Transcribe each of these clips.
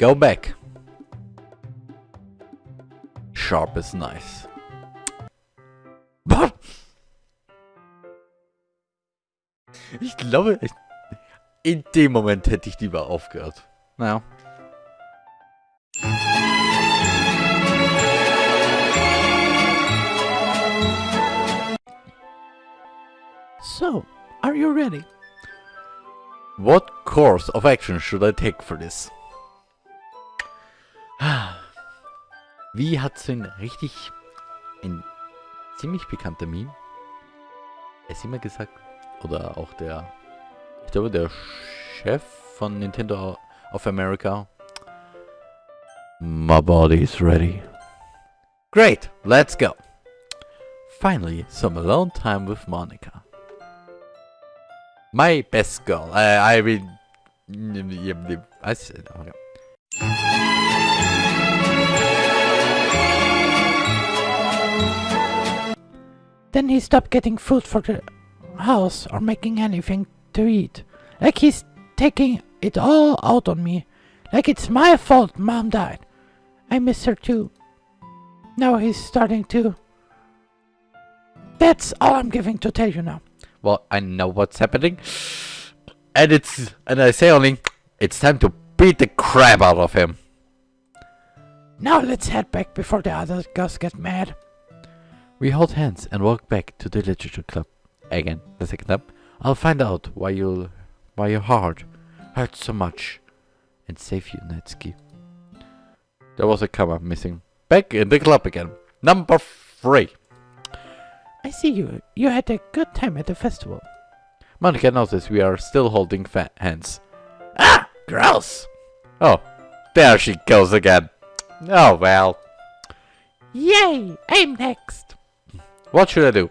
go back. Sharp is nice. But Ich glaube, ich, in dem Moment hätte ich lieber aufgehört. Naja. So, are you ready? What course of action should I take for this? Wie hat so ein richtig, ein ziemlich bekannter Meme, es immer gesagt, oder auch der, ich glaube der Chef von Nintendo of America, My body is ready. Great, let's go. Finally, some alone time with Monica. My best girl. I, I mean, I said, okay. Then he stopped getting food for the house or making anything to eat. Like he's taking it all out on me. Like it's my fault mom died. I miss her too. Now he's starting to. That's all I'm giving to tell you now. Well, I know what's happening. And it's, and I say only, it's time to beat the crap out of him. Now let's head back before the other guys get mad. We hold hands and walk back to the literature club. Again, the second time, I'll find out why you why your heart hurts so much and save you, Natsuki. There was a comma missing. Back in the club again. Number three. I see you. You had a good time at the festival. Monika notices we are still holding hands. Ah! Gross! Oh, there she goes again. Oh well. Yay! I'm next. What should I do?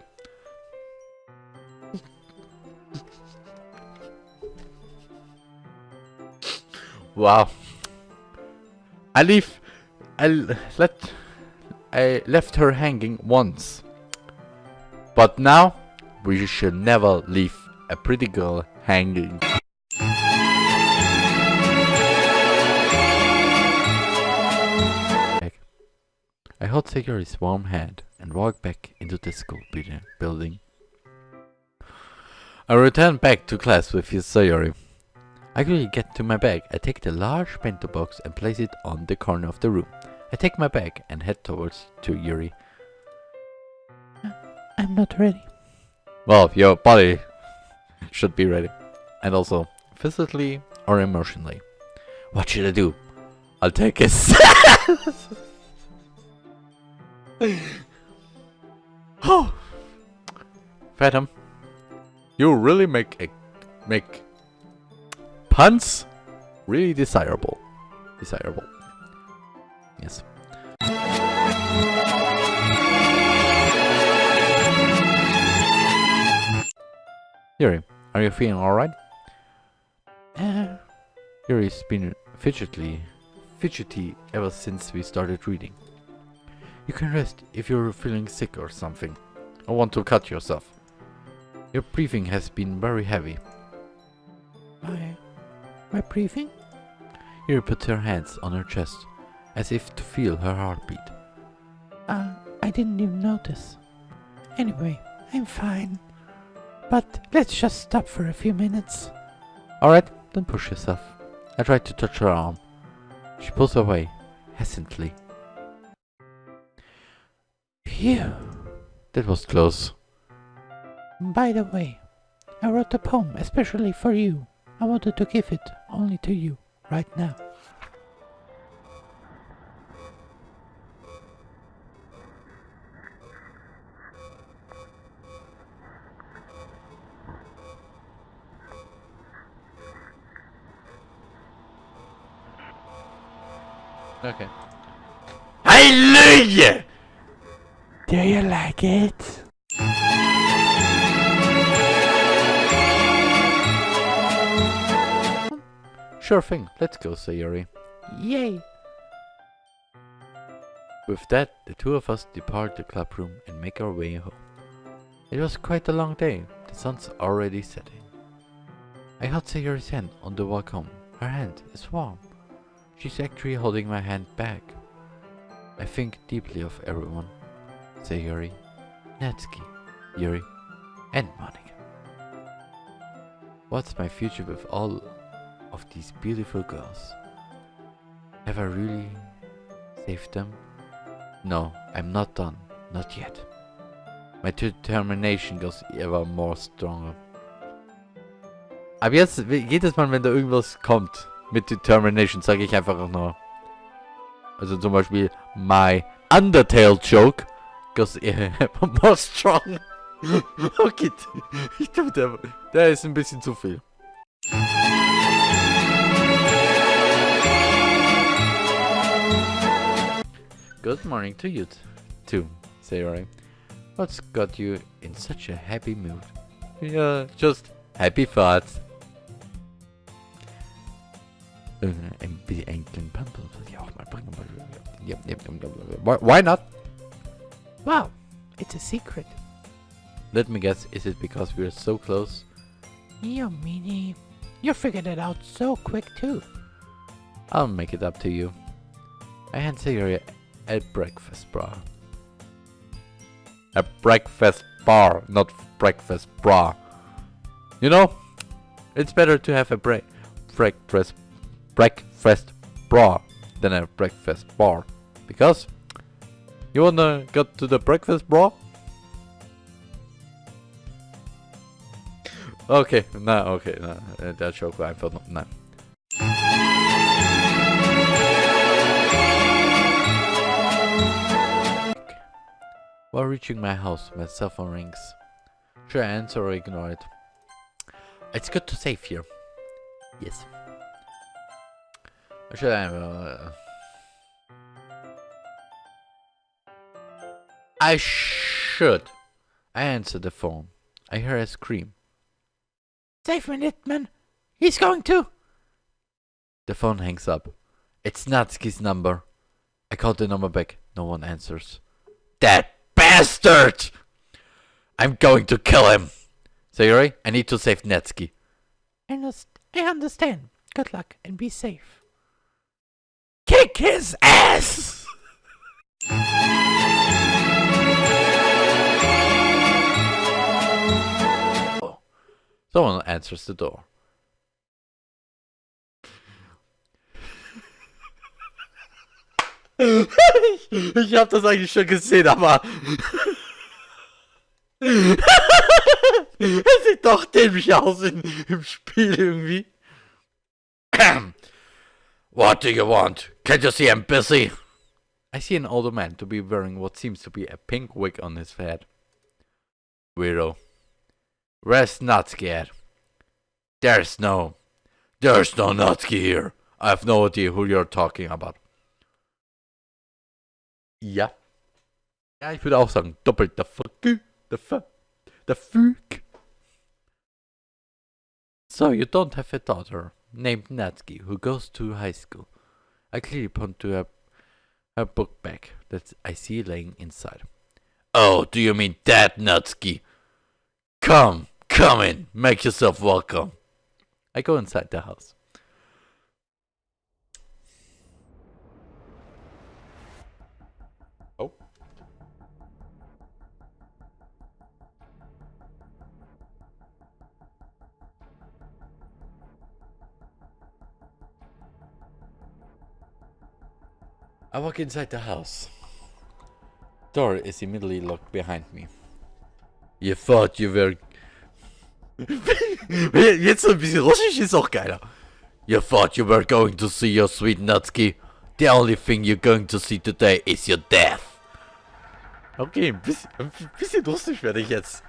wow. I leave. I let. I left her hanging once. But now, we should never leave a pretty girl hanging. I hold Sayori's warm hand and walk back into the school building. I return back to class with Sayori. I quickly get to my bag. I take the large bento box and place it on the corner of the room. I take my bag and head towards to Yuri. I'm not ready. Well, your body should be ready. And also, physically or emotionally. What should I do? I'll take a Oh, Phantom, you really make a make puns really desirable. Desirable. Yes. Yuri, are you feeling alright? Uh, Yuri's been fidgety, fidgety ever since we started reading. You can rest if you're feeling sick or something. Or want to cut yourself. Your breathing has been very heavy. my... my breathing? Yuri puts her hands on her chest, as if to feel her heartbeat. Uh, I didn't even notice. Anyway, I'm fine. But let's just stop for a few minutes. Alright, don't push yourself. I try to touch her arm. She pulls away, hesitantly. Phew. That was close. By the way, I wrote a poem especially for you. I wanted to give it only to you, right now. Okay. Hallelujah! Do you like it? Sure thing, let's go, Sayori. Yay! With that, the two of us depart the clubroom and make our way home. It was quite a long day, the sun's already setting. I held Sayori's hand on the walk home. Her hand is warm. She's actually holding my hand back. I think deeply of everyone. Sayori, Natsuki, Yuri, and Monika. What's my future with all of these beautiful girls? Have I really saved them? No, I'm not done. Not yet. My determination goes ever more stronger. Aber jetzt, jedes Mal, wenn da irgendwas kommt mit Determination, sage ich einfach nur. Also zum Beispiel, my Undertale Joke goes ever more strong. okay, ich glaube, der, der ist ein bisschen zu viel. Good morning to you too, Sayori. What's got you in such a happy mood? Yeah, just happy thoughts. Äh, ein bisschen einen kleinen Pamper soll ich auch mal bringen. Why not? Wow, it's a secret. Let me guess, is it because we're so close? You meanie. You figured it out so quick too. I'll make it up to you. I hand Sayori a breakfast bra. A breakfast bar, not breakfast bra. You know, it's better to have a break breakfast breakfast bra than a breakfast bar. Because you wanna get to the breakfast bro? Okay, no, okay, no, uh, that joke I thought no. While reaching my house, my cell phone rings. Should I answer or ignore it? It's good to save here. Yes. Should I... Uh, I should. I answer the phone. I hear a scream. Save me, Litman. He's going to. The phone hangs up. It's Natsuki's number. I call the number back. No one answers. That bastard! I'm going to kill him. Sayori, I need to save Natsuki. I, I understand. Good luck and be safe. Kick his ass! Someone answers the door. ich hab das eigentlich schon gesehen, aber... es sieht doch dämlich aus in, im Spiel irgendwie. what do you want? Can't you see I'm busy? I see an older man to be wearing what seems to be a pink wig on his head. Weirdo. Where's Natsuki at? There's no... There's no Natsuki here. I have no idea who you're talking about. Ja. Ja, ich würde auch sagen, doppelt der Fuck. The fuck. The fuck. So, you don't have a daughter named Natsuki who goes to high school. I clearly point to her, her book bag that I see laying inside. Oh, do you mean that, Natsuki? Come, come in, make yourself welcome. I go inside the house. Oh. I walk inside the house. Door is immediately locked behind me. You thought you were... Jetzt ein bisschen russisch ist auch geiler. You thought you were going to see your sweet Natsuki. The only thing you're going to see today is your death. Okay, ein bisschen, ein bisschen russisch werde ich jetzt.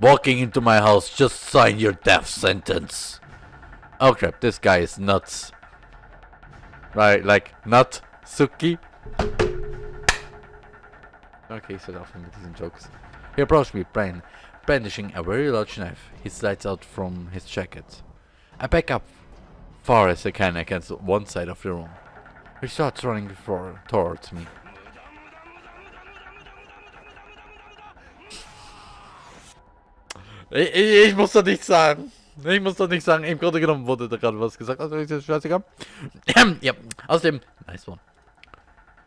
Walking into my house, just sign your death sentence. Oh crap, this guy is nuts. Right, like, nut, Suki. Okay, so off with these jokes. He approached me, Brian, brandishing a very large knife. He slides out from his jacket. I back up far as I can against one side of the room. He starts running for, towards me. Ich, ich, ich muss doch nichts sagen. Ich muss doch nicht sagen, im Grunde genommen wurde da gerade was gesagt. Also ist das scheißegal. ja, außerdem, nice one.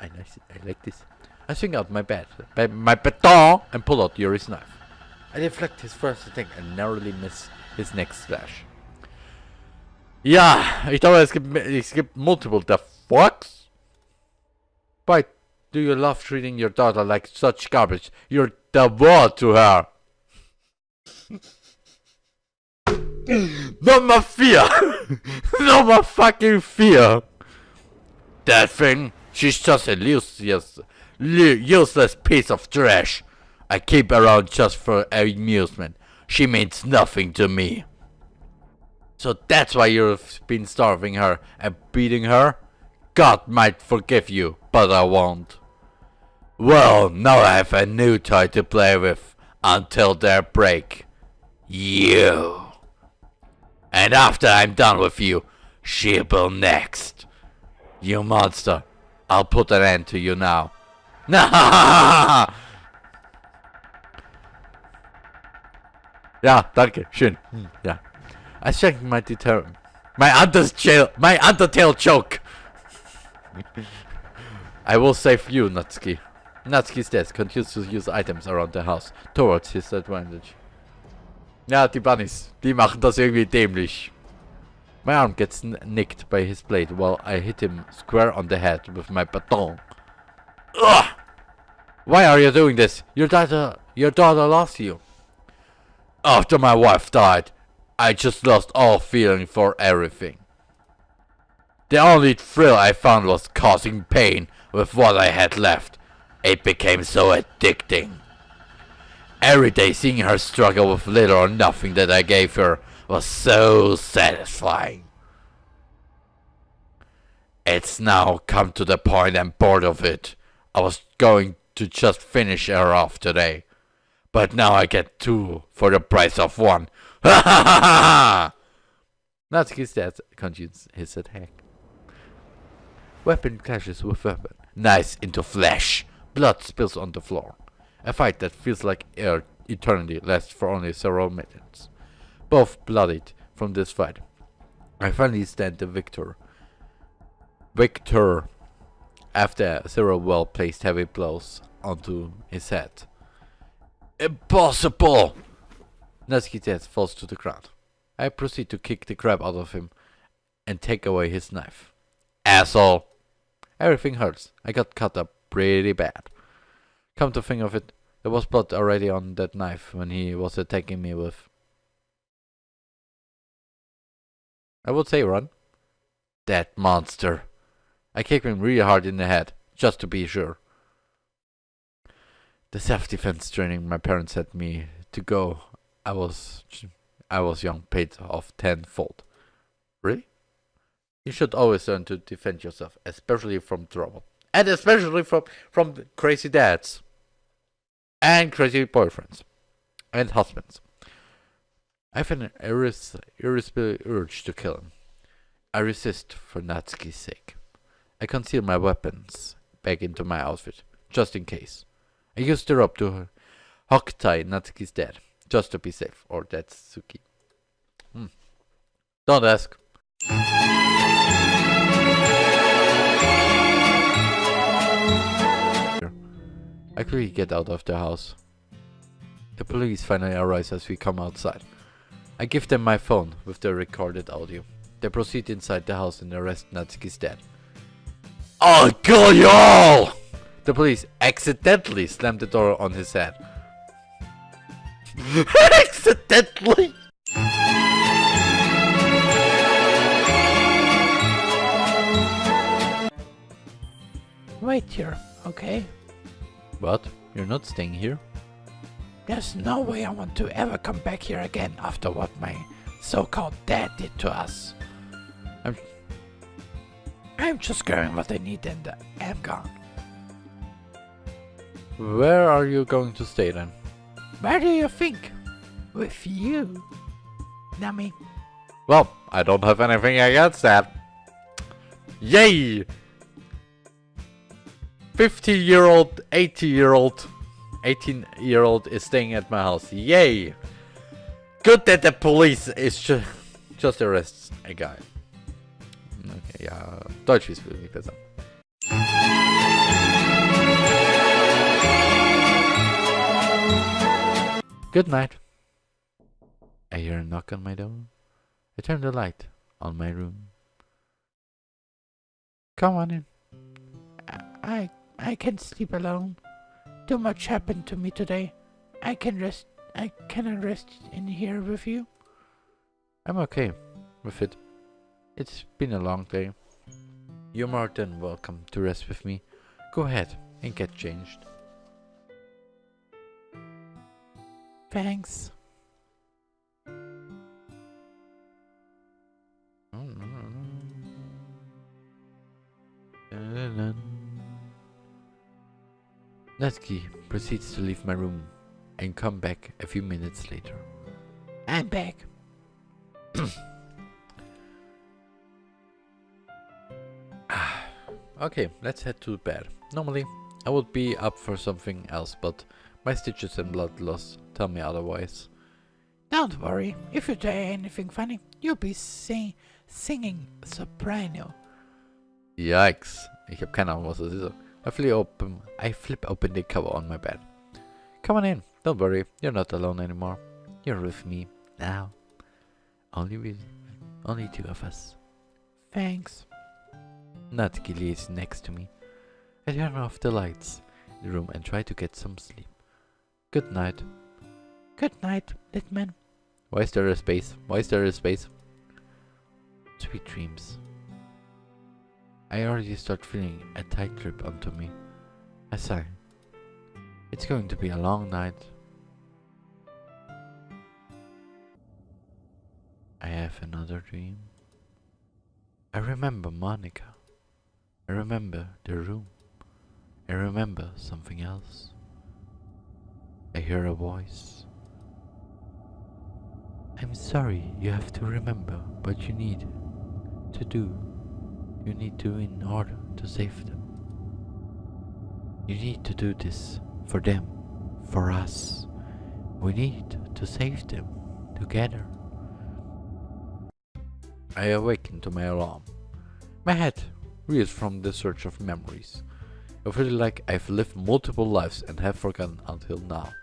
I, nice, I like this. I swing out my bat, my baton, and pull out Yuri's knife. I deflect his first attack and narrowly miss his next slash. Yeah, ich glaube, es gibt, es gibt multiple the fucks. Why do you love treating your daughter like such garbage? You're the world to her. Number fear. Number fucking fear. That thing, she's just a useless, useless piece of trash. I keep around just for amusement. She means nothing to me. So that's why you've been starving her and beating her? God might forgive you, but I won't. Well, now I have a new toy to play with until their break. You. And after I'm done with you, she'll be next. You monster. I'll put an end to you now. ja, danke, schön. Hm, ja. I checked my deter my Undertale my Undertale joke. I will save you, Natsuki. Natsuki's death continues to use items around the house towards his advantage. Ja, die Bunnies, die machen das irgendwie dämlich. My arm gets nicked by his blade while I hit him square on the head with my baton. Ugh! Why are you doing this? Your daughter, your daughter lost you. After my wife died, I just lost all feeling for everything. The only thrill I found was causing pain with what I had left. It became so addicting. Every day seeing her struggle with little or nothing that I gave her was so satisfying. It's now come to the point I'm bored of it. I was going to just finish her off today. But now I get two for the price of one. Ha ha ha ha! Natsuki's death continues his attack. Weapon clashes with weapon. Knives into flesh. Blood spills on the floor. A fight that feels like air eternity lasts for only several minutes. Both bloodied from this fight. I finally stand the victor. Victor after several well placed heavy blows onto his head. Impossible! Natsuki's falls to the ground. I proceed to kick the crap out of him and take away his knife. Asshole! Everything hurts. I got cut up pretty bad. Come to think of it, there was blood already on that knife when he was attacking me with. I would say run. That monster. I kicked him really hard in the head, just to be sure. The self-defense training my parents had me to go I was I was young paid off tenfold. Really? You should always learn to defend yourself, especially from trouble. And especially from from crazy dads. And crazy boyfriends. And husbands. I have an irres irresistible urge to kill him. I resist for Natsuki's sake. I conceal my weapons back into my outfit, just in case. I used to rope to hook tie Natsuki's dead just to be safe. Or that's Suki. Hmm. Don't ask. I quickly get out of the house. The police finally arrive as we come outside. I give them my phone with the recorded audio. They proceed inside the house and arrest Natsuki's dad. I'll kill you all! The police accidentally slammed the door on his head. Accidentally! Wait here, okay? What? You're not staying here? There's no way I want to ever come back here again after what my so-called dad did to us. I'm... I'm just getting what I need and I'm gone. Where are you going to stay then? Where do you think? With you, Nami. Well, I don't have anything against that. Yay! 50 year old, 80 year old, 18 year old is staying at my house. Yay! Good that the police is ju just arrests a guy. Okay, ja, Deutsch ist wirklich besser. Good night. I hear a knock on my door. I turn the light on my room. Come on in. I I can't sleep alone. Too much happened to me today. I can rest. I cannot rest in here with you. I'm okay with it. It's been a long day. You're more than welcome to rest with me. Go ahead and get changed. Thanks. Natsuki proceeds to leave my room and come back a few minutes later. I'm back. okay, let's head to bed. Normally, I would be up for something else, but my stitches and blood loss tell me otherwise. Don't worry. If you try anything funny, you'll be sing singing soprano. Yikes. Ich habe keine Ahnung, was das ist. I flip open, I flip open the cover on my bed. Come on in. Don't worry. You're not alone anymore. You're with me now. Only with, only two of us. Thanks. Natsuki is next to me. I turn off the lights in the room and try to get some sleep. Good night. Good night, Litman. Why is there a space? Why is there a space? Sweet dreams. I already start feeling a tight grip onto me. I sigh. It's going to be a long night. I have another dream. I remember Monika. I remember the room. I remember something else. I hear a voice. I'm sorry you have to remember what you need to do. You need to in order to save them. You need to do this for them, for us. We need to save them together. I awaken to my alarm. My head reels from the search of memories. I feel like I've lived multiple lives and have forgotten until now.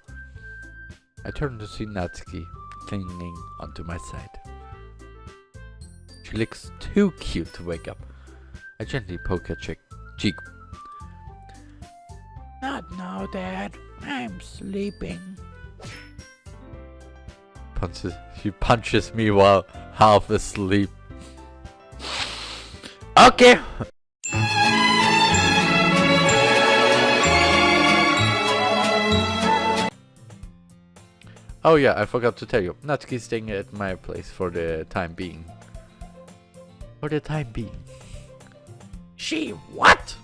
I turn to see Natsuki clinging onto my side. She looks too cute to wake up. I gently poke her cheek. cheek. Not now, Dad. I'm sleeping. Punches, she punches me while half asleep. Okay. Oh yeah, I forgot to tell you. Natsuki's staying at my place for the time being. For the time being. She what?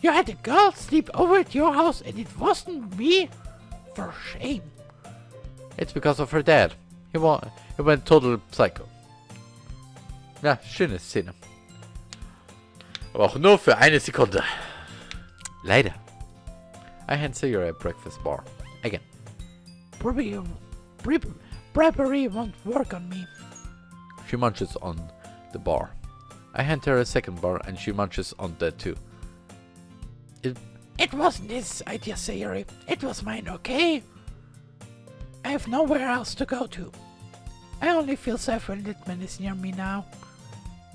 You had a girl sleep over at your house and it wasn't me? For shame. It's because of her dad. He, wa he went total psycho. Ja, schöne Szene. Aber auch nur für eine Sekunde. Leider. I Sarah a breakfast bar. Again. Bribery, brib, bribery won't work on me. She munches on the bar. I hand her a second bar and she munches on that too. It, It wasn't his idea, Sayori. It was mine, okay? I have nowhere else to go to. I only feel safe when Litman is near me now.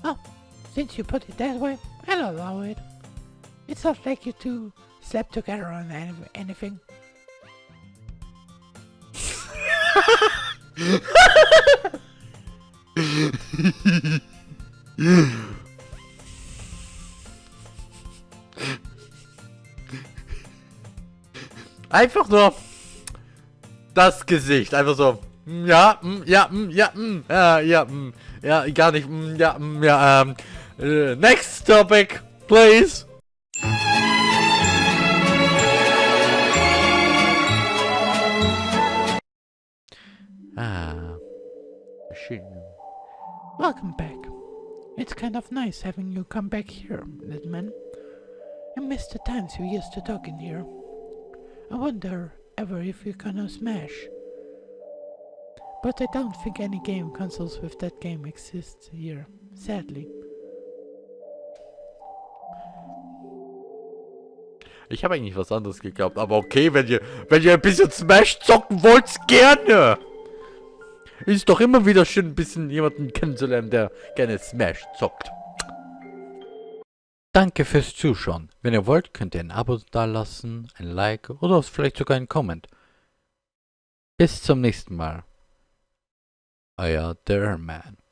Well, since you put it that way, I'll allow it. It's not like you two slept together on any anything. Einfach nur das Gesicht. Einfach so. mm, Ja, mm, ja, mm, ja, mm, ja, ja, mm, ja, gar nicht. Ja, ja, ähm. äh, Next topic, please. Schön. Welcome back. It's kind of nice having you come back here, Litman. I miss the times we used to talk in here. I wonder ever if you're gonna smash. But I don't think any game consoles with that game exist here, sadly. Ich habe eigentlich was anderes geglaubt, aber okay, wenn ihr, wenn ihr ein bisschen Smash zocken wollt, gerne. Ist doch immer wieder schön, ein bisschen jemanden kennenzulernen, der gerne Smash zockt. Danke fürs Zuschauen. Wenn ihr wollt, könnt ihr ein Abo dalassen, ein Like oder vielleicht sogar einen Comment. Bis zum nächsten Mal. Euer Derman.